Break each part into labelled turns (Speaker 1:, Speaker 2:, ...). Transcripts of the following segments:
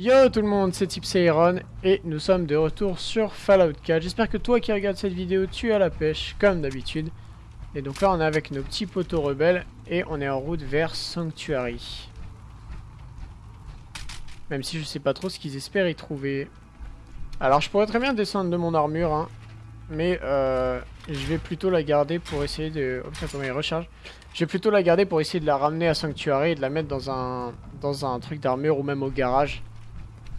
Speaker 1: Yo tout le monde, c'est Tipsairon et nous sommes de retour sur Fallout 4. J'espère que toi qui regardes cette vidéo, tu as la pêche comme d'habitude. Et donc là on est avec nos petits poteaux rebelles et on est en route vers Sanctuary. Même si je sais pas trop ce qu'ils espèrent y trouver. Alors je pourrais très bien descendre de mon armure, hein, mais euh, je vais plutôt la garder pour essayer de... Oh putain comment il recharge Je vais plutôt la garder pour essayer de la ramener à Sanctuary et de la mettre dans un, dans un truc d'armure ou même au garage.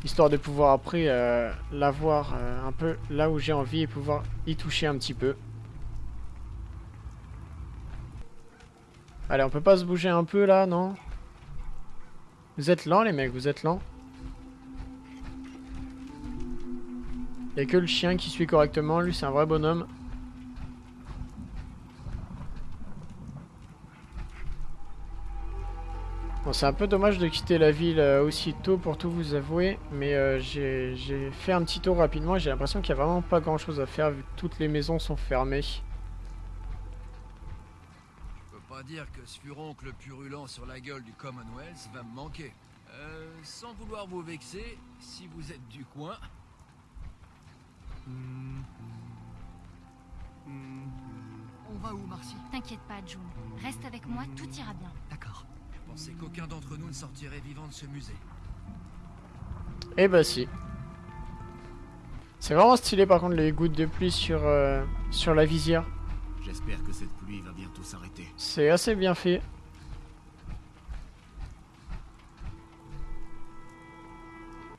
Speaker 1: Histoire de pouvoir après euh, la voir euh, un peu là où j'ai envie et pouvoir y toucher un petit peu. Allez, on peut pas se bouger un peu là, non? Vous êtes lents les mecs, vous êtes lents Il a que le chien qui suit correctement, lui c'est un vrai bonhomme. Bon, c'est un peu dommage de quitter la ville euh, aussitôt pour tout vous avouer, mais euh, j'ai fait un petit tour rapidement et j'ai l'impression qu'il n'y a vraiment pas grand chose à faire vu que toutes les maisons sont fermées. Je
Speaker 2: peux pas dire que ce furoncle purulent sur la gueule du Commonwealth va me manquer. Euh, sans vouloir vous vexer, si vous êtes du coin...
Speaker 3: On va où, Marcy?
Speaker 4: T'inquiète pas, June. Reste avec moi, tout ira bien.
Speaker 3: D'accord.
Speaker 2: Pensais qu'aucun d'entre nous ne sortirait vivant de ce musée.
Speaker 1: Eh bah si. C'est vraiment stylé par contre les gouttes de pluie sur, euh, sur la visière.
Speaker 5: J'espère que cette pluie va bientôt s'arrêter.
Speaker 1: C'est assez bien fait.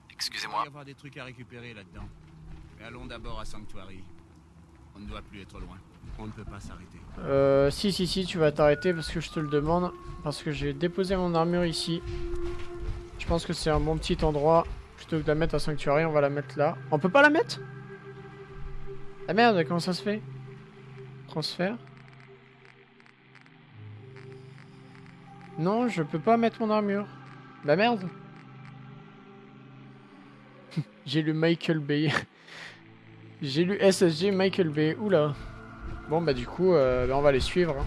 Speaker 5: Il
Speaker 6: Excusez-moi.
Speaker 5: va y avoir des trucs à récupérer là-dedans. Mais allons d'abord à Sanctuary. On ne doit plus être loin. On ne peut pas s'arrêter.
Speaker 1: Euh, si, si, si, tu vas t'arrêter parce que je te le demande. Parce que j'ai déposé mon armure ici. Je pense que c'est un bon petit endroit. Plutôt que de la mettre à Sanctuary, on va la mettre là. On peut pas la mettre? Ah merde, comment ça se fait? Transfert Non, je peux pas mettre mon armure. Bah merde J'ai lu Michael Bay. J'ai lu SSG Michael Bay. Oula. Bon bah du coup, euh, bah, on va les suivre. hein.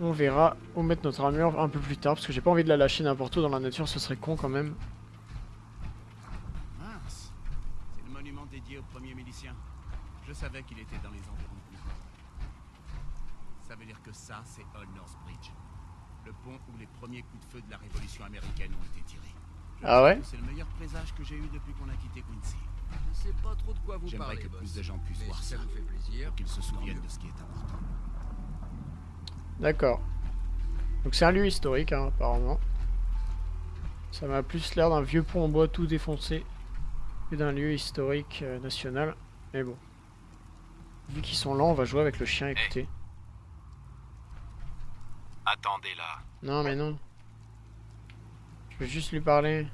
Speaker 1: On verra où mettre notre armure un peu plus tard, parce que j'ai pas envie de la lâcher n'importe où dans la nature, ce serait con quand même.
Speaker 5: Mince C'est le monument dédié au premier milicien. Je savais qu'il était dans les environs de. Ça veut dire que ça, c'est Old North Bridge. Le pont où les premiers coups de feu de la révolution américaine ont été tirés. Je
Speaker 1: Ah ouais?
Speaker 5: C'est le meilleur présage que j'ai eu depuis qu'on a quitté Quincy.
Speaker 2: Je sais pas trop de quoi vous
Speaker 5: J'aimerais
Speaker 2: parlez,
Speaker 5: que
Speaker 2: boss.
Speaker 5: plus de gens puissent
Speaker 2: Mais
Speaker 5: voir
Speaker 2: si ça
Speaker 5: ça.
Speaker 2: vous fait plaisir.
Speaker 5: Qu'ils se souviennent de ce qui est important.
Speaker 1: D'accord. Donc c'est un lieu historique, hein, apparemment. Ça m'a plus l'air d'un vieux pont en bois tout défoncé que d'un lieu historique euh, national. Mais bon. Vu qu'ils sont lents, on va jouer avec le chien, écoutez.
Speaker 6: Attendez là.
Speaker 1: Non, mais non. Je veux juste lui parler.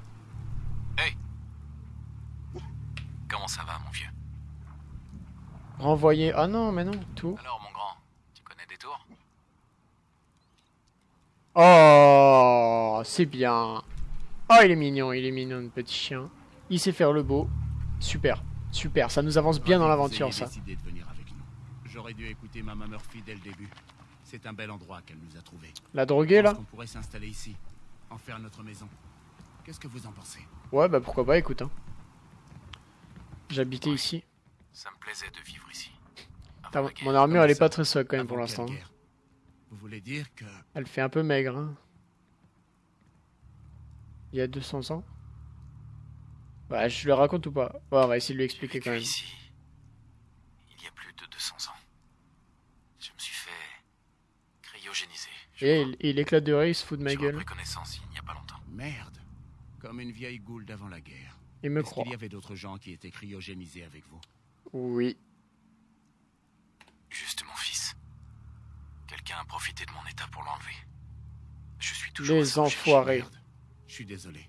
Speaker 6: Comment ça va, mon vieux?
Speaker 1: Renvoyer. Ah non, mais non, tout.
Speaker 6: Alors, mon grand, tu connais des tours?
Speaker 1: Oh, c'est bien. Oh, il est mignon, il est mignon, le petit chien. Il sait faire le beau. Super, super. Ça nous avance bien dans l'aventure, ça.
Speaker 5: décidé de venir avec nous. J'aurais dû écouter Mama Murphy dès le début. C'est un bel endroit qu'elle nous a trouvé.
Speaker 1: La droguée, là?
Speaker 5: On pourrait s'installer ici, en faire notre maison. Qu'est-ce que vous en pensez?
Speaker 1: Ouais, bah pourquoi pas, écoute. Hein. J'habitais ici.
Speaker 6: Ça me plaisait de vivre ici.
Speaker 1: Putain,
Speaker 6: guerre.
Speaker 1: mon armure, elle est
Speaker 5: ça,
Speaker 1: pas très solide quand même
Speaker 5: Avant
Speaker 1: pour l'instant.
Speaker 5: guerre Vous voulez dire que
Speaker 1: Elle fait un peu maigre. Hein. Il y a 200 ans Ouais, je le raconte ou pas? On va essayer de lui expliquer quand même.
Speaker 6: ici, il y a plus de 200 ans. Je me suis fait cryogéniser.
Speaker 1: Et il, il éclate de rire, il se fout de ma gueule.
Speaker 6: repris connaissance il n'y a pas longtemps.
Speaker 5: merde, comme une vieille goule d'avant la guerre.
Speaker 1: Il me
Speaker 5: Est-ce
Speaker 1: croit.
Speaker 5: qu'il y avait d'autres gens qui étaient cryogénisés avec vous
Speaker 1: Oui.
Speaker 6: Juste mon fils. Quelqu'un a profité de mon état pour l'enlever. Je suis toujours
Speaker 1: Les enfoirés.
Speaker 5: Merde, je suis désolé.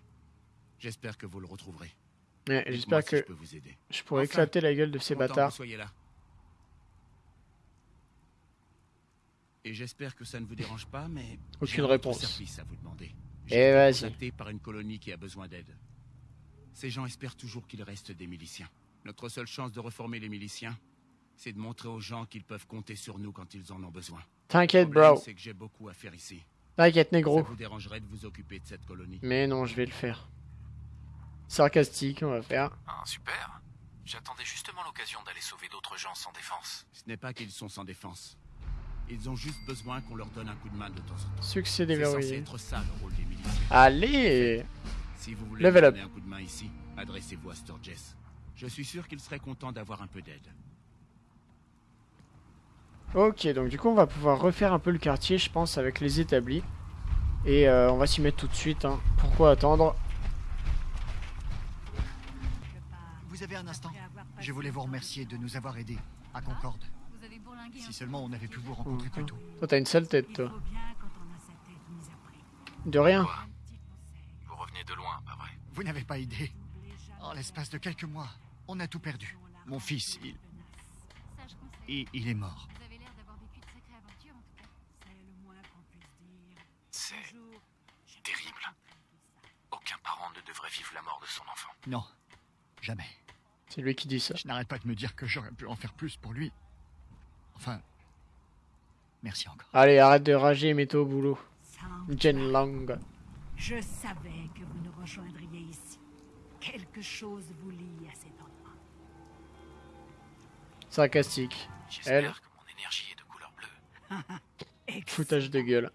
Speaker 5: J'espère que vous le retrouverez.
Speaker 1: Ouais, J'espère
Speaker 5: si
Speaker 1: que
Speaker 5: je peux vous aider.
Speaker 1: je pourrais
Speaker 5: Enfin,
Speaker 1: éclater la gueule de ces bâtards.
Speaker 5: soyez là. Et j'espère que ça ne vous dérange pas, mais
Speaker 1: Aucune
Speaker 5: j'ai un autre
Speaker 1: réponse.
Speaker 5: service à vous demander.
Speaker 1: Eh,
Speaker 5: J'ai été
Speaker 1: vas-y.
Speaker 5: par une colonie qui a besoin d'aide. Ces gens espèrent toujours qu'il reste des miliciens. Notre seule chance de reformer les miliciens, c'est de montrer aux gens qu'ils peuvent compter sur nous quand ils en ont besoin.
Speaker 1: T'inquiète, bro.
Speaker 5: C'est que j'ai beaucoup à faire ici.
Speaker 1: T'inquiète,
Speaker 5: Ça
Speaker 1: négro.
Speaker 5: vous dérangerait de vous occuper de cette colonie?
Speaker 1: Mais non, je vais le faire. Sarcastique, on va faire.
Speaker 6: Ah, super. J'attendais justement l'occasion d'aller sauver d'autres gens sans défense.
Speaker 5: Ce n'est pas qu'ils sont sans défense. Ils ont juste besoin qu'on leur donne un coup de main de temps en temps.
Speaker 1: Succès
Speaker 5: C'est censé
Speaker 1: déverrouillé.
Speaker 5: être ça le rôle des miliciens.
Speaker 1: Allez
Speaker 5: Si vous voulez
Speaker 1: Level up.
Speaker 5: un coup de main ici, adressez-vous à Sturgess. Je suis sûr qu'il serait content d'avoir un peu d'aide.
Speaker 1: Ok, donc du coup, on va pouvoir refaire un peu le quartier, je pense, avec les établis. Et euh, on va s'y mettre tout de suite. Hein. Pourquoi attendre?
Speaker 3: Vous avez un instant Je voulais vous remercier de nous avoir aidés à Concorde. Si seulement on avait pu vous rencontrer plus tôt.
Speaker 1: Toi, t'as une sale tête, toi.
Speaker 7: bien quand
Speaker 1: De
Speaker 6: loin, pas vrai?
Speaker 3: Vous n'avez pas idée. En l'espace de quelques mois, on a tout perdu. Mon fils, il, il, il est mort.
Speaker 7: C'est
Speaker 6: terrible. Aucun parent ne devrait vivre la mort de son enfant.
Speaker 3: Non, jamais.
Speaker 1: C'est lui qui dit ça.
Speaker 3: Je n'arrête pas de me dire que j'aurais pu en faire plus pour lui. Enfin, merci encore.
Speaker 1: Allez, arrête de rager et mets-toi au boulot. Jen Lang.
Speaker 7: Je savais que vous nous rejoindriez ici. Quelque chose vous lie à cet endroit.
Speaker 1: Sarcastique.
Speaker 6: J'espère
Speaker 1: Elle.
Speaker 6: que mon énergie est de couleur bleue.
Speaker 1: Foutage de gueule.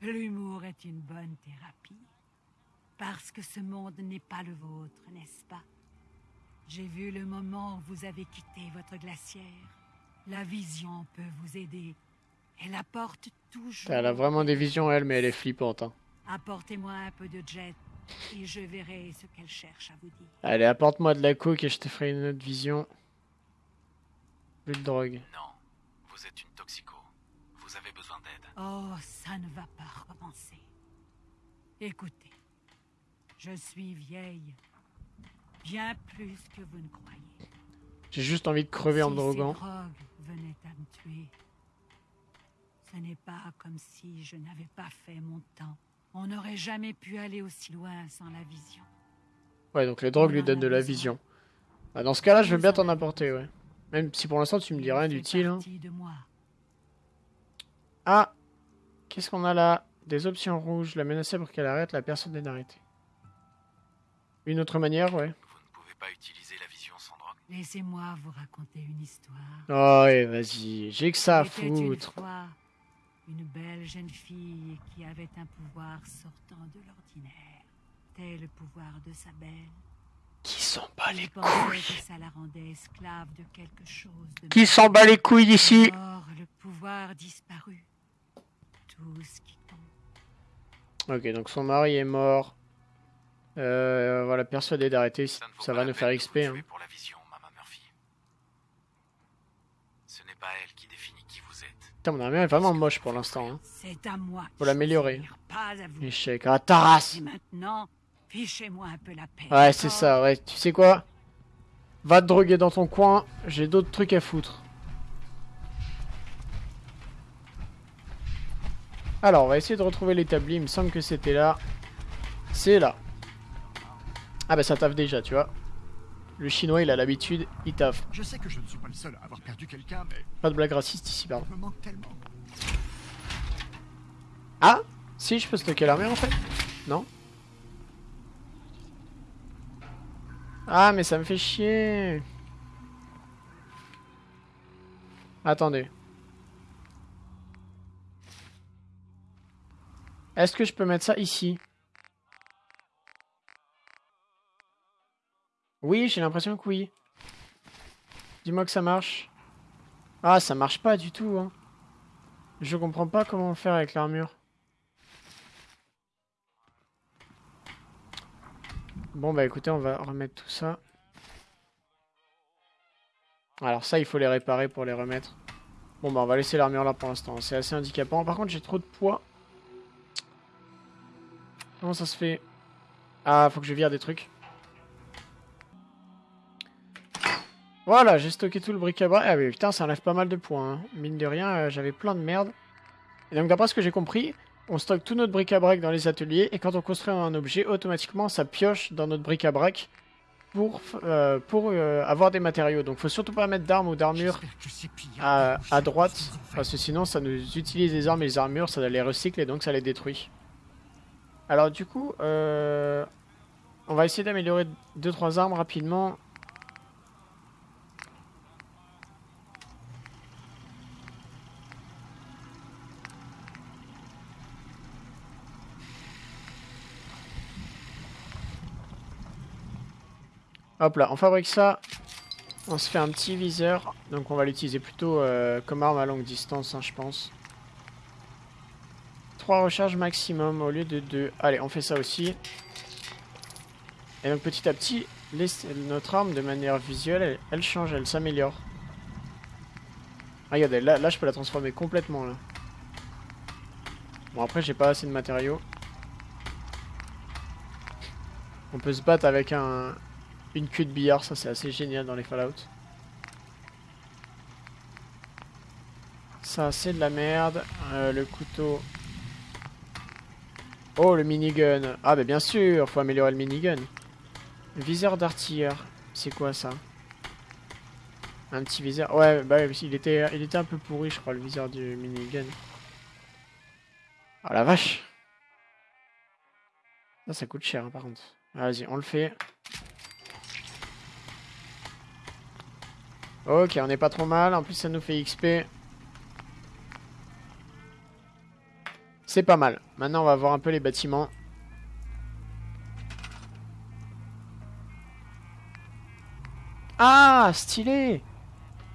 Speaker 7: L'humour est une bonne thérapie. Parce que ce monde n'est pas le vôtre, n'est-ce pas? J'ai vu le moment où vous avez quitté votre glacière. La vision peut vous aider. Elle apporte toujours...
Speaker 1: Elle a vraiment des visions, elle, mais elle est flippante. Hein.
Speaker 7: Apportez-moi un peu de jet et je verrai ce qu'elle cherche à vous dire.
Speaker 1: Allez, apporte-moi de la coke et je te ferai une autre vision. Plus de drogue.
Speaker 6: Non, vous êtes une toxico. Vous avez besoin d'aide.
Speaker 7: Oh, ça ne va pas recommencer. Écoutez, je suis vieille. Bien plus que vous ne croyez.
Speaker 1: J'ai juste envie de crever en me
Speaker 7: si
Speaker 1: droguant.
Speaker 7: ces drogues venaient à me tuer, ce n'est pas comme si je n'avais pas fait mon temps. On n'aurait jamais pu aller aussi loin sans la vision.
Speaker 1: Ouais, donc les drogues lui donnent de la vision. Bah, dans ce cas-là, je veux bien t'en apporter, ouais. Même si pour l'instant tu me dis rien d'utile. Hein. Ah Qu'est-ce qu'on a là? Des options rouges. La menacer pour qu'elle arrête, la personne est d'arrêter. Une autre manière, ouais.
Speaker 6: Vous ne pouvez pas utiliser la vision sans drogue.
Speaker 7: Laissez-moi vous raconter une histoire.
Speaker 1: Oh, ouais, vas-y. J'ai que ça à
Speaker 7: une
Speaker 1: foutre.
Speaker 7: fois une belle jeune fille qui avait un pouvoir sortant de l'ordinaire, tel le pouvoir de sa belle.
Speaker 1: Qui s'en bat les couilles
Speaker 7: que ça la rendait esclave de quelque chose de
Speaker 1: Qui s'en bat les couilles d'ici
Speaker 7: Or, le pouvoir disparut. Tout ce qui compte.
Speaker 1: Ok, donc son mari est mort. Euh, voilà, persuadé d'arrêter.
Speaker 6: Ça,
Speaker 1: va nous faire XP.
Speaker 6: vous
Speaker 1: Hein.
Speaker 6: tuer pour la vision, Mama Murphy. Ce n'est pas elle qui définit qui vous êtes.
Speaker 1: Putain, mon armure est vraiment moche pour l'instant. Hein.
Speaker 7: C'est à moi.
Speaker 1: Faut l'améliorer. Échec. Ah, ta race
Speaker 7: Et maintenant, fichez-moi un peu la paix.
Speaker 1: Ouais, c'est ça, ouais. Tu sais quoi? Va te droguer dans ton coin, j'ai d'autres trucs à foutre. Alors, on va essayer de retrouver l'établi, il me semble que c'était là. C'est là. Ah bah ça taffe déjà, tu vois. Le chinois, il a l'habitude, il taffe.
Speaker 3: Je sais que je ne suis pas le seul à avoir perdu quelqu'un, mais
Speaker 1: Pas de blague raciste ici, pardon.
Speaker 3: il me manque tellement.
Speaker 1: Ah Si, je peux stocker l'armée en fait Non Ah, mais ça me fait chier. Attendez. Est-ce que je peux mettre ça ici? Oui, j'ai l'impression que oui. Dis-moi que ça marche. Ah, ça marche pas du tout, hein. Je comprends pas comment faire avec l'armure. Bon bah écoutez, on va remettre tout ça. Alors ça, il faut les réparer pour les remettre. Bon bah on va laisser l'armure là pour l'instant. C'est assez handicapant. Par contre, j'ai trop de poids. Comment ça se fait? Ah, faut que je vire des trucs. Voilà, j'ai stocké tout le bric-à-brac. Ah oui, putain, ça enlève pas mal de points. hein. Mine de rien, euh, j'avais plein de merde. Et donc d'après ce que j'ai compris, on stocke tout notre bric-à-brac dans les ateliers et quand on construit un objet, automatiquement ça pioche dans notre bric-à-brac pour, euh, pour euh, avoir des matériaux. Donc faut surtout pas mettre d'armes ou d'armures à, à droite, parce que sinon ça nous utilise les armes et les armures, ça les recycle et donc ça les détruit. Alors du coup, on va essayer d'améliorer 2-3 armes rapidement. Hop là, on fabrique ça. On se fait un petit viseur. Donc on va l'utiliser plutôt euh, comme arme à longue distance, hein, je pense. 3 recharges maximum au lieu de 2. Allez, on fait ça aussi. Et donc petit à petit, notre arme de manière visuelle, elle, change, elle s'améliore. Regardez, là, là je peux la transformer complètement là. Bon après j'ai pas assez de matériaux. On peut se battre avec un, une queue de billard, ça c'est assez génial dans les Fallout. Ça c'est de la merde. Euh, le couteau. Oh le minigun. Ah bah bien sûr, faut améliorer le minigun. Viseur d'artilleur. C'est quoi ça? Un petit viseur. Ouais, bah il était, il était un peu pourri je crois le viseur du minigun. Ah la vache. Ça, ça coûte cher hein, par contre. Vas-y, on le fait. Ok, on n'est pas trop mal. En plus, ça nous fait XP. C'est pas mal. Maintenant, on va voir un peu les bâtiments. Ah, stylé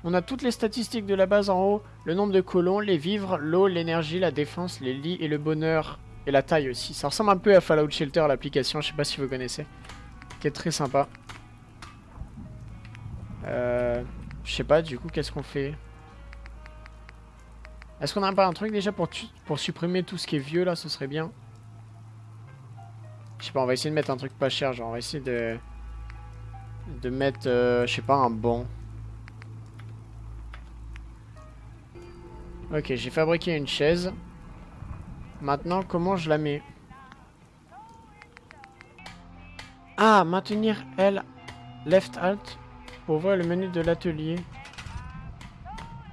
Speaker 1: On a toutes les statistiques de la base en haut. Le nombre de colons, les vivres, l'eau, l'énergie, la défense, les lits et le bonheur. Et la taille aussi. Ça ressemble un peu à Fallout Shelter, l'application. Je sais pas si vous connaissez. Qui est très sympa. Je sais pas, du coup, qu'est-ce qu'on fait? Est-ce qu'on a pas un truc déjà pour, pour supprimer tout ce qui est vieux, là Ce serait bien? Je sais pas, on va essayer de mettre un truc pas cher. Genre, on va essayer de... De mettre, euh, je sais pas, un banc. Ok, j'ai fabriqué une chaise. Maintenant, comment je la mets? Ah, maintenir L, left alt pour ouvrir le menu de l'atelier.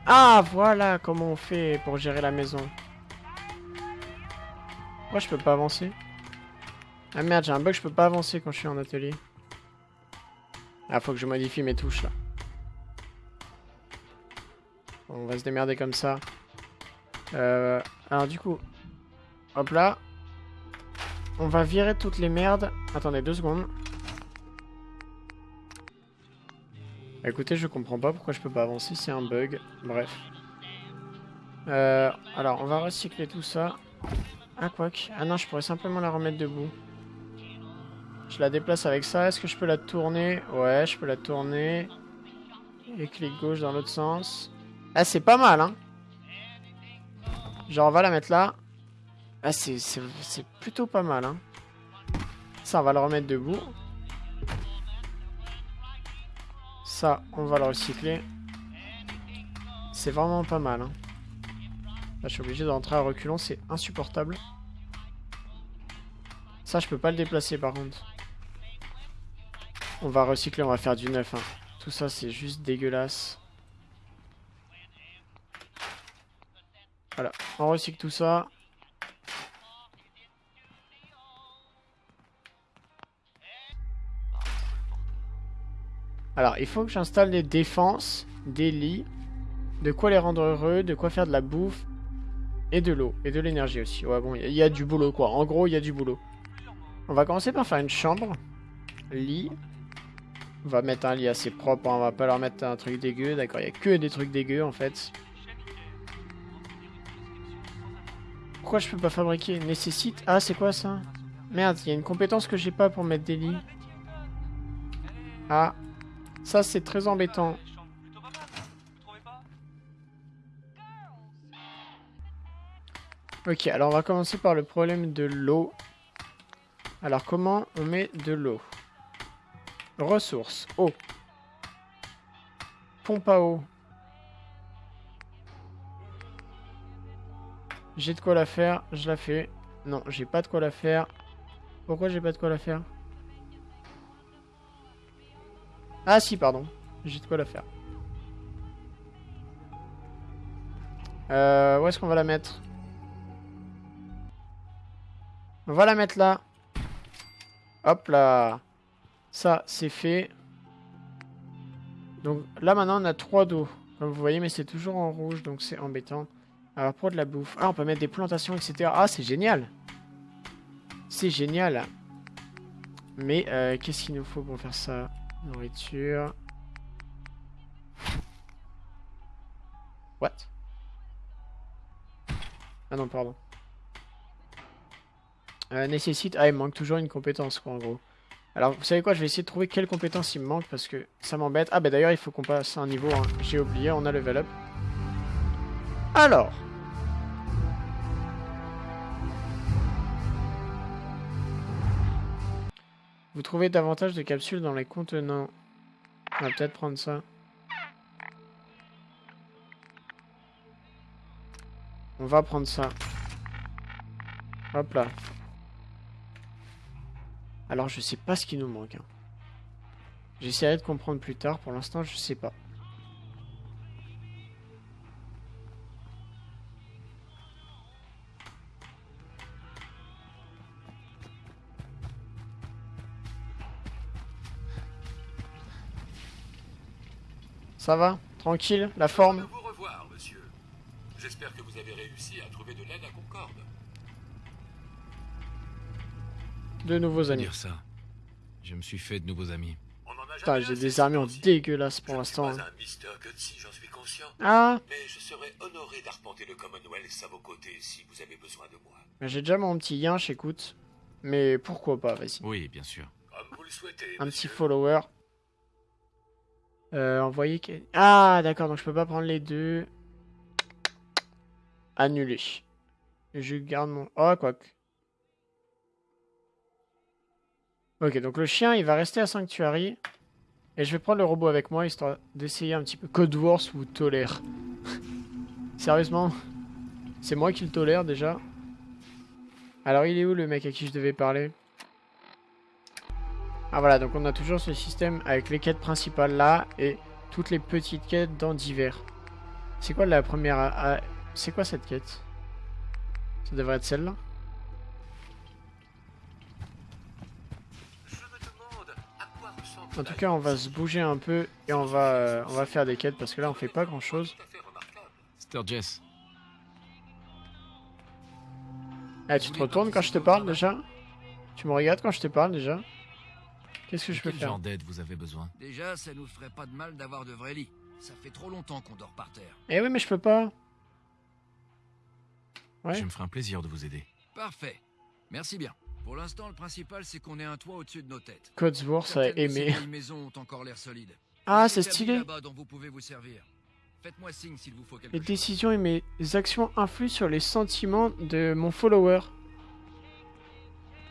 Speaker 1: Ah, voilà comment on fait pour gérer la maison. Pourquoi je peux pas avancer? Ah merde, j'ai un bug, je peux pas avancer quand je suis en atelier. Ah, faut que je modifie mes touches là. On va se démerder comme ça. Euh, alors du coup, hop là. On va virer toutes les merdes. Attendez deux secondes. Écoutez, je comprends pas pourquoi je peux pas avancer, c'est un bug. Bref. Euh, alors, on va recycler tout ça. Ah, quoique. Ah non, je pourrais simplement la remettre debout. Je la déplace avec ça. Est-ce que je peux la tourner? Ouais, je peux la tourner. Et clic gauche dans l'autre sens. Ah, c'est pas mal, hein Genre, on va la mettre là. Ah, c'est plutôt pas mal, hein Ça, on va le remettre debout. On va le recycler. C'est vraiment pas mal. Hein. Je suis obligé d'entrer à reculons, c'est insupportable. Ça, je peux pas le déplacer par contre. On va recycler, on va faire du neuf. hein. Tout ça, c'est juste dégueulasse. Voilà, on recycle tout ça. Alors, il faut que j'installe des défenses, des lits, de quoi les rendre heureux, de quoi faire de la bouffe, et de l'eau, et de l'énergie aussi. Ouais, bon, il y, a- du boulot, quoi. En gros, il y a du boulot. On va commencer par faire une chambre. Lit. On va mettre un lit assez propre, hein, on va pas leur mettre un truc dégueu, d'accord. Il y a que des trucs dégueux, en fait. Pourquoi je peux pas fabriquer? Nécessite... Ah, c'est quoi, ça? Merde, il y a une compétence que j'ai pas pour mettre des lits. Ah, ça, c'est très embêtant. Ok, alors on va commencer par le problème de l'eau. Alors, comment on met de l'eau? Ressources, eau. Pompe à eau. J'ai de quoi la faire, je la fais. Non, j'ai pas de quoi la faire. Pourquoi j'ai pas de quoi la faire? Ah si, pardon. J'ai de quoi la faire. Euh, où est-ce qu'on va la mettre? On va la mettre là. Hop là. Ça, c'est fait. Donc là, maintenant, on a 3 d'eau. Comme vous voyez, mais c'est toujours en rouge, donc c'est embêtant. Alors, pour de la bouffe. Ah, on peut mettre des plantations, etc. Ah, c'est génial. C'est génial. Mais, euh, qu'est-ce qu'il nous faut pour faire ça? Nourriture. What? Ah non, pardon. Euh, nécessite... Ah, il manque toujours une compétence, quoi, en gros. Alors, vous savez quoi Je vais essayer de trouver quelle compétence il me manque, parce que ça m'embête. Ah, bah d'ailleurs, il faut qu'on passe un niveau. hein. J'ai oublié, on a level up. Alors... Vous trouvez davantage de capsules dans les contenants. On va peut-être prendre ça. On va prendre ça. Hop là. Alors je sais pas ce qui nous manque. hein. J'essaierai de comprendre plus tard. Pour l'instant, je sais pas. Ça va Tranquille La forme
Speaker 8: vous revoir, monsieur. J'espère que vous avez réussi à trouver de l'aide à Concorde.
Speaker 1: De nouveaux amis.
Speaker 6: Dire ça. Je me suis fait de nouveaux amis.
Speaker 8: On en a
Speaker 1: Putain, j'ai des armures
Speaker 8: ces temps-ci.
Speaker 1: dégueulasses pour l'instant. hein. Ah
Speaker 8: Mais je serais honoré d'arpenter le Commonwealth à vos côtés si vous avez besoin de moi.
Speaker 1: Mais J'ai déjà mon petit yinche, écoute. Mais pourquoi pas, vas-y.
Speaker 6: Oui, bien sûr.
Speaker 8: Comme vous le souhaitez.
Speaker 1: Un
Speaker 8: monsieur.
Speaker 1: petit follower. Euh, envoyer... Ah, d'accord, donc je peux pas prendre les deux. Annuler. Je garde mon... Oh, quoi. Ok, donc le chien, il va rester à Sanctuary. Et je vais prendre le robot avec moi, histoire d'essayer un petit peu. Code Wars vous tolère. Sérieusement C'est moi qui le tolère, déjà. Alors, il est où, le mec à qui je devais parler? Ah voilà, donc on a toujours ce système avec les quêtes principales là et toutes les petites quêtes dans divers. C'est quoi la première... à- à- C'est quoi cette quête? Ça devrait être celle-là En tout cas, on va se bouger un peu et on va, euh, on va faire des quêtes parce que là on fait pas grand chose.
Speaker 8: tout à fait remarquable.
Speaker 6: Sturgess.
Speaker 1: Ah, tu te retournes quand je te parle déjà? Tu me regardes quand je te parle déjà? Qu'est-ce que je peux
Speaker 6: Quel
Speaker 1: faire
Speaker 6: genre d'aide vous avez besoin
Speaker 2: Déjà, ça nous ferait pas de mal d'avoir de vrais lits. Ça fait trop longtemps qu'on dort par terre.
Speaker 1: Eh oui, mais je peux pas. Ouais.
Speaker 6: Je me ferai un plaisir de vous aider.
Speaker 2: Parfait. Merci bien. Pour l'instant, le principal, c'est qu'on ait un toit au-dessus de nos têtes.
Speaker 1: Codsworth a aimé.
Speaker 2: vieilles maisons ont encore l'air solides.
Speaker 1: Ah, c'est stylé.
Speaker 2: là-bas dont vous pouvez vous servir. Faites-moi signe s'il vous faut quelque
Speaker 1: Les
Speaker 2: chose.
Speaker 1: décisions et mes actions influent sur les sentiments de mon follower.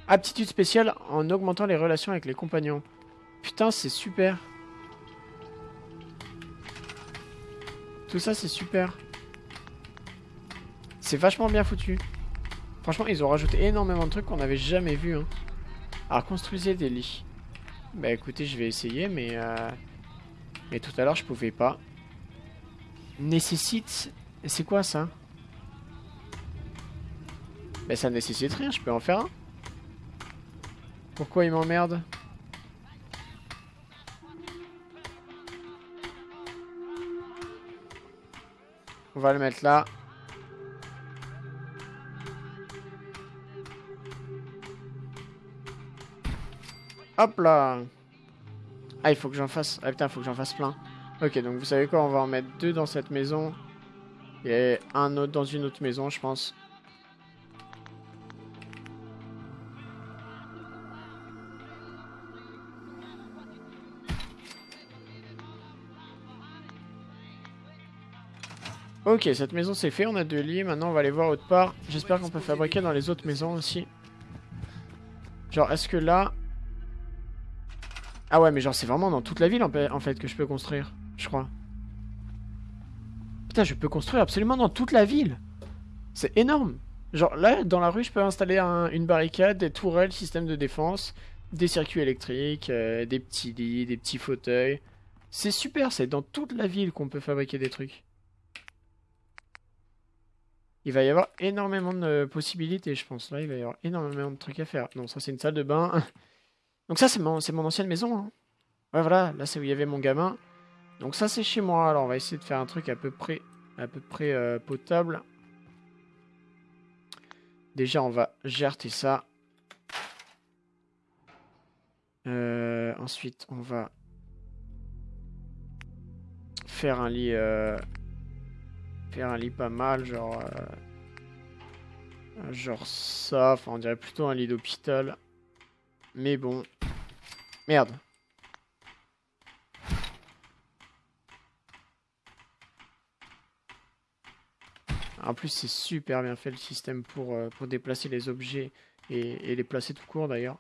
Speaker 1: Aptitude spéciale en augmentant les relations avec les compagnons. Putain, c'est super. Tout ça, c'est super. C'est vachement bien foutu. Franchement, ils ont rajouté énormément de trucs qu'on n'avait jamais vu. Hein. Alors, construisez des lits. Bah écoutez, je vais essayer, mais... euh, Mais tout à l'heure, je pouvais pas. Nécessite... C'est quoi ça? Mais ça nécessite rien, je peux en faire un. Pourquoi il m'emmerde On va le mettre là. Hop là Ah, il faut que j'en fasse... Ah putain, il faut que j'en fasse plein. Ok, donc vous savez quoi, on va en mettre deux dans cette maison. Et un autre dans une autre maison, je pense. Ok, cette maison c'est fait, on a deux lits, maintenant on va aller voir autre part. J'espère qu'on peut fabriquer dans les autres maisons aussi. Genre, est-ce que là... Ah ouais, mais genre c'est vraiment dans toute la ville en fait que je peux construire, je crois. Putain, je peux construire absolument dans toute la ville. C'est énorme. Genre là, dans la rue, je peux installer un- une barricade, des tourelles, système de défense, des circuits électriques, euh, des petits lits, des petits fauteuils. C'est super, c'est dans toute la ville qu'on peut fabriquer des trucs. Il va y avoir énormément de possibilités, je pense. Là, il va y avoir énormément de trucs à faire. Non, ça, c'est une salle de bain. Donc ça, c'est mon, mon ancienne maison. hein. Ouais, voilà, là, c'est où il y avait mon gamin. Donc ça, c'est chez moi. Alors, on va essayer de faire un truc à peu près, à peu près euh, potable. Déjà, on va gerter ça. Euh, ensuite, on va faire un lit, euh, faire un lit pas mal, genre, euh, genre ça. Enfin, on dirait plutôt un lit d'hôpital. Mais bon, merde. En plus, c'est super bien fait le système pour, euh, pour déplacer les objets et, et les placer tout court d'ailleurs.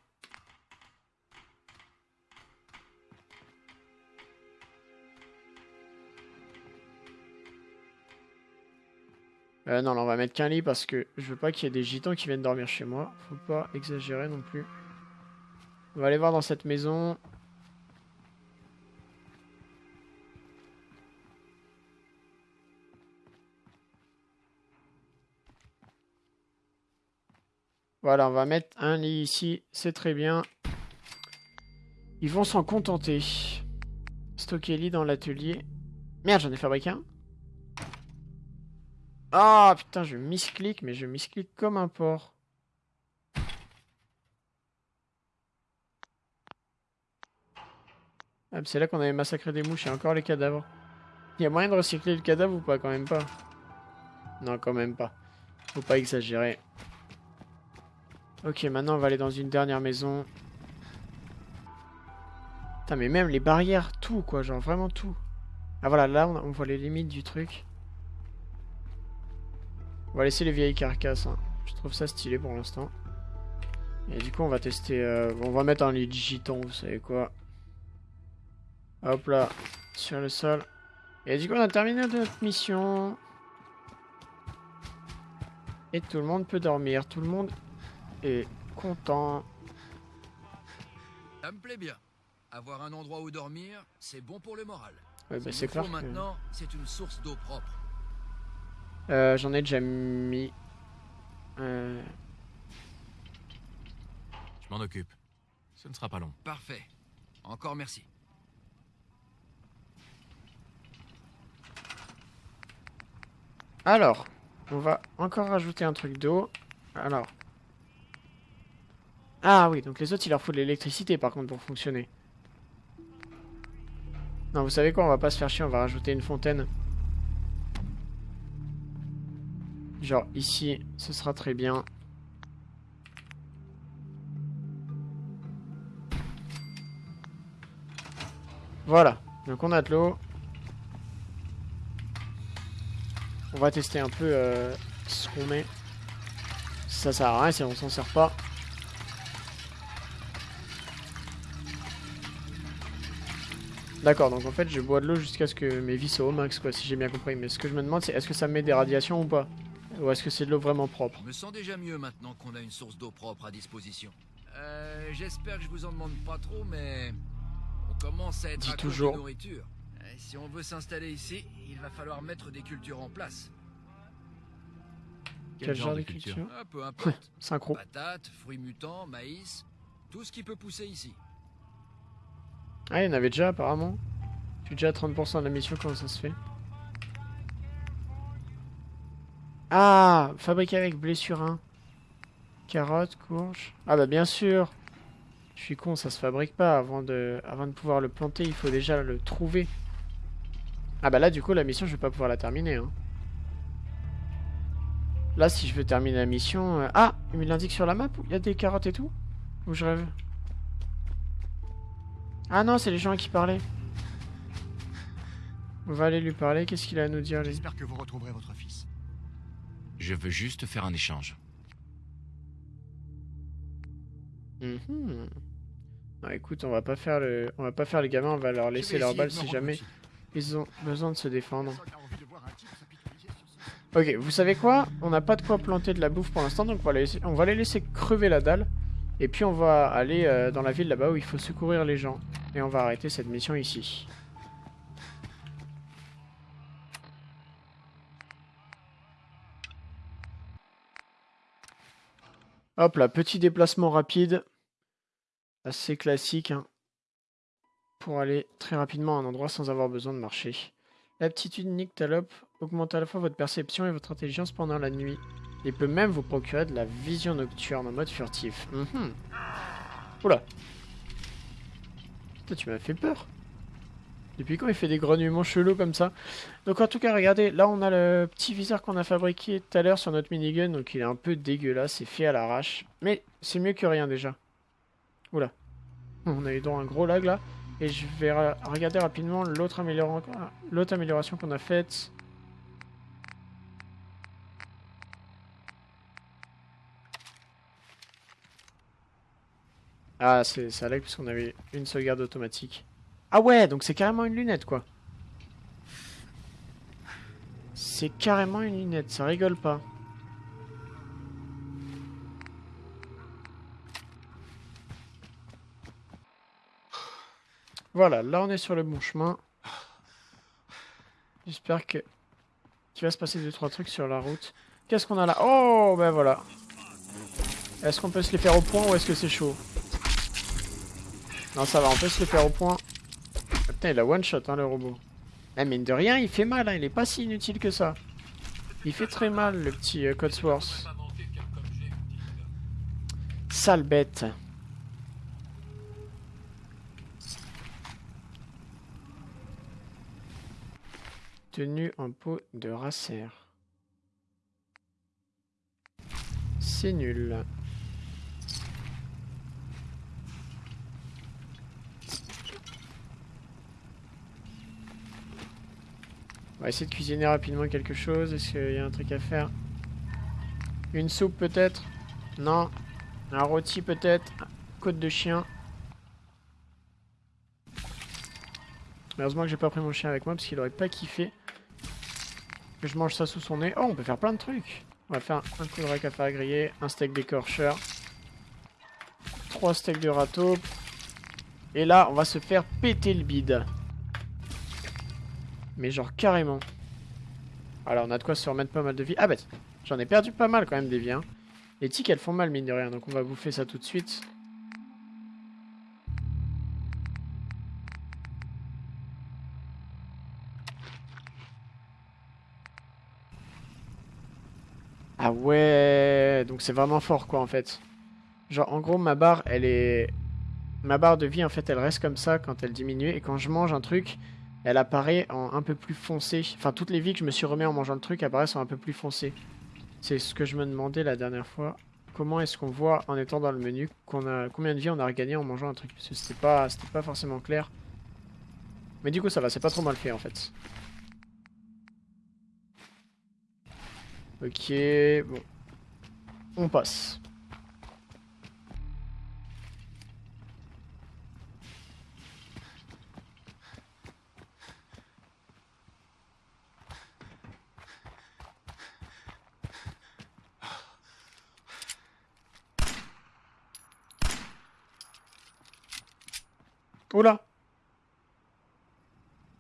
Speaker 1: Euh, non, là, on va mettre qu'un lit parce que je veux pas qu'il y ait des gitans qui viennent dormir chez moi. Faut pas exagérer non plus. On va aller voir dans cette maison. Voilà, on va mettre un lit ici. C'est très bien. Ils vont s'en contenter. Stocker lit dans l'atelier. Merde, j'en ai fabriqué un. Ah putain, je misclique, mais je misclique comme un porc. Ah, c'est là qu'on avait massacré des mouches et encore les cadavres. Il y a moyen de recycler le cadavre ou pas Quand même pas? Non, quand même pas. Faut pas exagérer. Ok, maintenant on va aller dans une dernière maison. Putain, mais même les barrières, tout quoi, genre vraiment tout. Ah voilà, là on voit les limites du truc. On va laisser les vieilles carcasses. hein. Je trouve ça stylé pour l'instant. Et du coup, on va tester. euh, on va mettre un lit de gitan, vous savez quoi. Hop là, sur le sol. Et du coup, on a terminé notre mission. Et tout le monde peut dormir. Tout le monde est content.
Speaker 2: Ça me plaît bien. Avoir un endroit où dormir, c'est bon pour le moral.
Speaker 1: Ouais, bah, c'est clair. que-
Speaker 2: maintenant, c'est une source d'eau propre.
Speaker 1: Euh, J'en ai déjà mis. Euh,
Speaker 6: Je m'en occupe. Ce ne sera pas long.
Speaker 2: Parfait. Encore merci.
Speaker 1: Alors, on va encore rajouter un truc d'eau. Alors. Ah oui, donc les autres, il leur faut de l'électricité par contre pour fonctionner. Non, vous savez quoi, on va pas se faire chier, on va rajouter une fontaine. Genre ici, ce sera très bien. Voilà, donc on a de l'eau. On va tester un peu euh, ce qu'on met. Ça sert à rien si on s'en sert pas. D'accord, donc en fait je bois de l'eau jusqu'à ce que mes vies soient au max quoi, si j'ai bien compris. Mais ce que je me demande c'est est-ce que ça me met des radiations ou pas? Ou est-ce que c'est de l'eau vraiment propre
Speaker 2: Je me sens déjà mieux maintenant qu'on a une source d'eau propre à disposition. Euh, j'espère que je vous en demande pas trop, mais on commence à être à court
Speaker 1: toujours.
Speaker 2: de nourriture. Euh, si on veut s'installer ici, il va falloir mettre des cultures en place.
Speaker 1: Quel, genre de culture
Speaker 2: Ah, peu importe.
Speaker 1: Synchro.
Speaker 2: Patates, fruits mutants, maïs, tout ce qui peut pousser ici.
Speaker 1: Ah, il y en avait déjà apparemment. Je suis déjà à 30% de la mission, comment ça se fait? Ah Fabriqué avec blessurin. Carottes, courge. Ah bah bien sûr Je suis con, ça se fabrique pas. Avant de, pouvoir le planter, il faut déjà le trouver. Ah bah là, du coup, la mission, je vais pas pouvoir la terminer. Hein. Là, si je veux terminer la mission... euh, Ah Il me l'indique sur la map il y a des carottes et tout Ou je rêve Ah non, c'est les gens qui parlaient. On va aller lui parler. Qu'est-ce qu'il a à nous dire,
Speaker 3: J'espère que vous retrouverez votre fils.
Speaker 6: Je veux juste faire un échange.
Speaker 1: Mhm. Non, écoute, on va pas faire le, on va pas faire les gamins, on va leur laisser leur balle si jamais ils ont besoin de se défendre. Ok, vous savez quoi? On n'a pas de quoi planter de la bouffe pour l'instant, donc on va, laisser- on va les laisser crever la dalle. Et puis on va aller euh, dans la ville là-bas où il faut secourir les gens. Et on va arrêter cette mission ici. Hop là, petit déplacement rapide. Assez classique. hein, pour aller très rapidement à un endroit sans avoir besoin de marcher. L'aptitude Nyctalope augmente à la fois votre perception et votre intelligence pendant la nuit. Il peut même vous procurer de la vision nocturne en mode furtif. Mhm. Oula. Putain, tu m'as fait peur. Depuis quand il fait des grognements chelous comme ça Donc en tout cas, regardez, là on a le petit viseur qu'on a fabriqué tout à l'heure sur notre minigun. Donc il est un peu dégueulasse, c'est fait à l'arrache. Mais c'est mieux que rien déjà. Oula. On a eu à un gros lag là. Et je vais regarder rapidement l'autre améliora- l'autre amélioration qu'on a faite. Ah, c'est ça lag parce qu'on avait une sauvegarde automatique. Ah ouais, donc c'est carrément une lunette quoi. C'est carrément une lunette, ça rigole pas. Voilà, là on est sur le bon chemin. J'espère que qu'il va se passer deux trois trucs sur la route. Qu'est-ce qu'on a là? Oh, ben voilà. Est-ce qu'on peut se les faire au point ou est-ce que c'est chaud? Non, ça va, on peut se les faire au point. Ah, Putain, il a one shot hein, le robot. Eh, mine de rien, il fait mal, hein, il est pas si inutile que ça. Il fait très mal le petit euh, Codsworth. Sale bête. Tenue en peau de racer. C'est nul. On va essayer de cuisiner rapidement quelque chose. Est-ce qu'il y a un truc à faire? Une soupe peut-être? Non. Un rôti peut-être? Côte de chien. Heureusement que j'ai pas pris mon chien avec moi parce qu'il aurait pas kiffé que je mange ça sous son nez. Oh, on peut faire plein de trucs. On va faire un coup de rack à faire griller, un steak d'écorcheur, trois steaks de râteau. Et là, on va se faire péter le bide. Mais genre carrément. Alors, on a de quoi se remettre pas mal de vie. Ah bah, j'en ai perdu pas mal quand même des vies. hein. Les tiques, elles font mal, mine de rien. Donc, on va bouffer ça tout de suite. Ah ouais, donc c'est vraiment fort quoi en fait. Genre en gros ma barre elle est... Ma barre de vie en fait elle reste comme ça quand elle diminue et quand je mange un truc elle apparaît en un peu plus foncé. Enfin toutes les vies que je me suis remis en mangeant le truc apparaissent en un peu plus foncé. C'est ce que je me demandais la dernière fois. Comment est-ce qu'on voit en étant dans le menu combien de vie on a regagné en mangeant un truc? Parce que c'était pas, pas forcément clair. Mais du coup ça va, c'est pas trop mal fait en fait. Ok, bon. On passe. Oula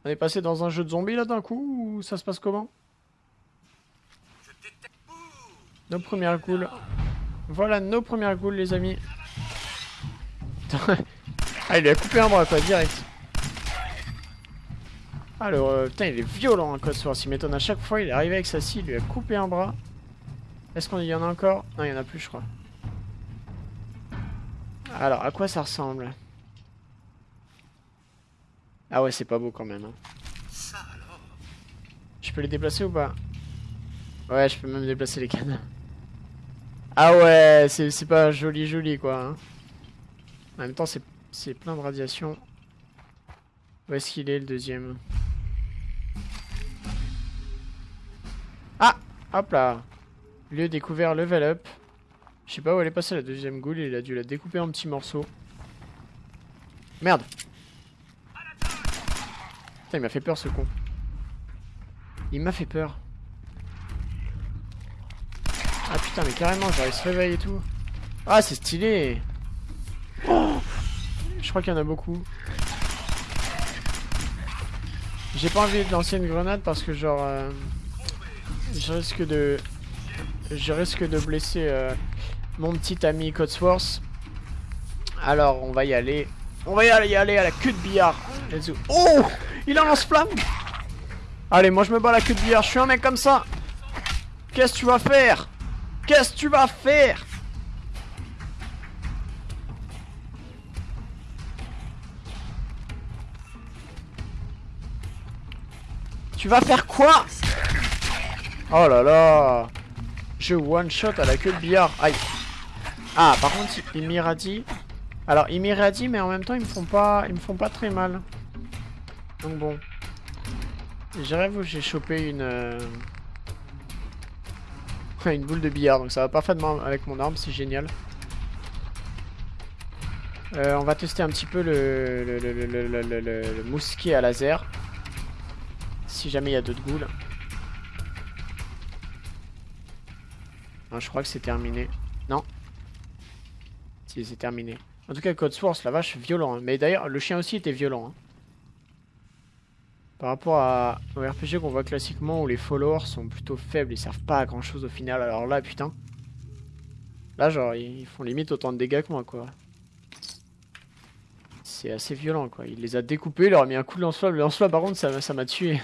Speaker 1: On est passé dans un jeu de zombies là d'un coup ou ça se passe comment? Nos premières ghouls. Voilà nos premières ghouls, les amis. ah, il lui a coupé un bras, quoi, direct. Alors, euh, putain, il est violent, hein, Cosworth. Il m'étonne à chaque fois. Il est arrivé avec sa scie, il lui a coupé un bras. Est-ce qu'on y en a encore? Non, il y en a plus, je crois. Alors, à quoi ça ressemble? Ah ouais, c'est pas beau quand même. hein. Je peux les déplacer ou pas? Ouais, je peux même déplacer les cannes. Ah ouais, c'est pas joli joli quoi. hein. En même temps, c'est plein de radiation. Où est-ce qu'il est le deuxième? Ah Hop là Lieu découvert, level up. Je sais pas où elle est passée la deuxième ghoul, il a dû la découper en petits morceaux. Merde Il m'a fait peur ce con. Il m'a fait peur. Ah putain, mais carrément, genre il se réveille et tout. Ah, c'est stylé Je crois qu'il y en a beaucoup. J'ai pas envie de lancer une grenade parce que genre... euh, je risque de... Je risque de blesser euh, mon petit ami Codsworth. Alors on va y aller. On va y aller, y aller à la queue de billard. Let's go. Oh Il a lance-flamme Allez, moi je me bats la queue de billard. Je suis un mec comme ça. Qu'est-ce que tu vas faire? Qu'est-ce que tu vas faire? Tu vas faire quoi? Oh là là Je one shot à la queue de billard. Aïe. Ah, par contre, il m'irradie. Alors, il m'irradie, mais en même temps, ils me font pas, ils me font pas très mal. Donc bon. J'ai rêve où j'ai chopé une... euh, une boule de billard, donc ça va parfaitement avec mon arme, c'est génial. Euh, on va tester un petit peu le, le, le, mousquet à laser. Si jamais il y a d'autres ghouls. Je crois que c'est terminé. Non. Si, c'est terminé. En tout cas, Code Source, la vache, violent. hein. Mais d'ailleurs, le chien aussi était violent. hein. Par rapport à, au RPG qu'on voit classiquement où les followers sont plutôt faibles, ils servent pas à grand chose au final. Alors là, putain. Là, genre, ils font limite autant de dégâts que moi, quoi. C'est assez violent, quoi. Il les a découpés, il leur a mis un coup de lance-flamme. Le lance-flamme, par contre, ça m'a- ça m'a tué.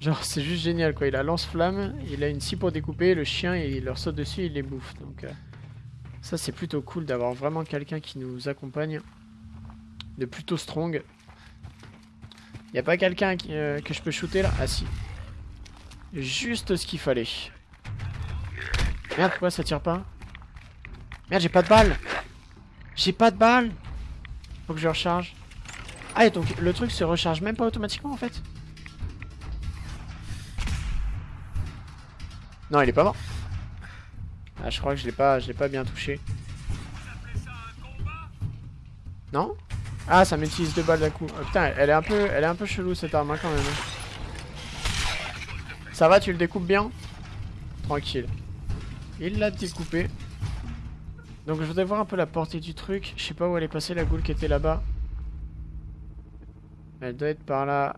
Speaker 1: Genre, c'est juste génial, quoi. Il a lance-flamme, il a une scie pour découper, le chien, il leur saute dessus, il les bouffe. Donc, euh, ça, c'est plutôt cool d'avoir vraiment quelqu'un qui nous accompagne. De plutôt strong. Y a pas quelqu'un euh, que je peux shooter là? Ah si. Juste ce qu'il fallait. Merde, pourquoi ça tire pas? Merde, j'ai pas de balles J'ai pas de balles Faut que je recharge. Ah, et donc le truc se recharge même pas automatiquement en fait? Non, il est pas mort. Ah, je crois que je l'ai pas, je l'ai pas bien touché. Non? Ah, ça m'utilise deux balles d'un coup. Oh, putain, elle est un peu, elle est un peu chelou cette arme hein, quand même. Ça va, tu le découpes bien? Tranquille. Il l'a découpé. Donc je voudrais voir un peu la portée du truc. Je sais pas où elle est passée la goule qui était là-bas. Elle doit être par là.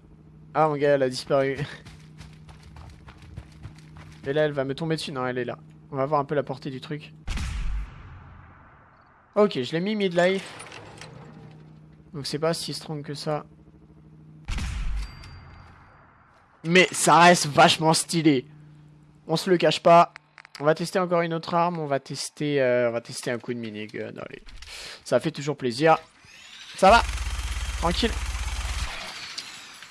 Speaker 1: Ah mon gars, elle a disparu. Et là, elle va me tomber dessus. Non, elle est là. On va voir un peu la portée du truc. Ok, je l'ai mis mid-life. Donc c'est pas si strong que ça. Mais ça reste vachement stylé. On se le cache pas. On va tester encore une autre arme. On va tester, euh, on va tester un coup de minigun. Allez. Ça fait toujours plaisir. Ça va Tranquille.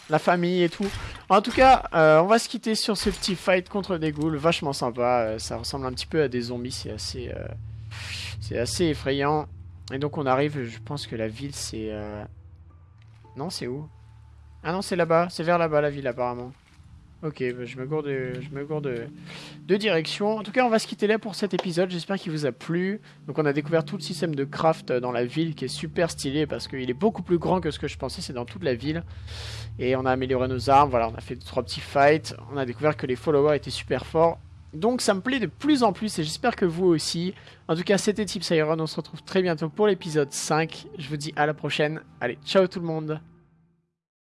Speaker 1: La famille et tout. En tout cas, euh, on va se quitter sur ce petit fight contre des ghouls. Vachement sympa. Euh, ça ressemble un petit peu à des zombies. C'est assez, c'est assez effrayant. Et donc on arrive, je pense que la ville c'est... euh, Non, c'est où? Ah non, c'est là-bas. C'est vers là-bas la ville apparemment. Ok, bah, je me gourde, de, je me gourde de, direction. En tout cas, on va se quitter là pour cet épisode. J'espère qu'il vous a plu. Donc, on a découvert tout le système de craft dans la ville qui est super stylé parce qu'il est beaucoup plus grand que ce que je pensais. C'est dans toute la ville. Et on a amélioré nos armes. Voilà, on a fait trois petits fights. On a découvert que les followers étaient super forts. Donc, ça me plaît de plus en plus et j'espère que vous aussi. En tout cas, c'était Tips Iron. On se retrouve très bientôt pour l'épisode 5. Je vous dis à la prochaine. Allez, ciao tout le monde.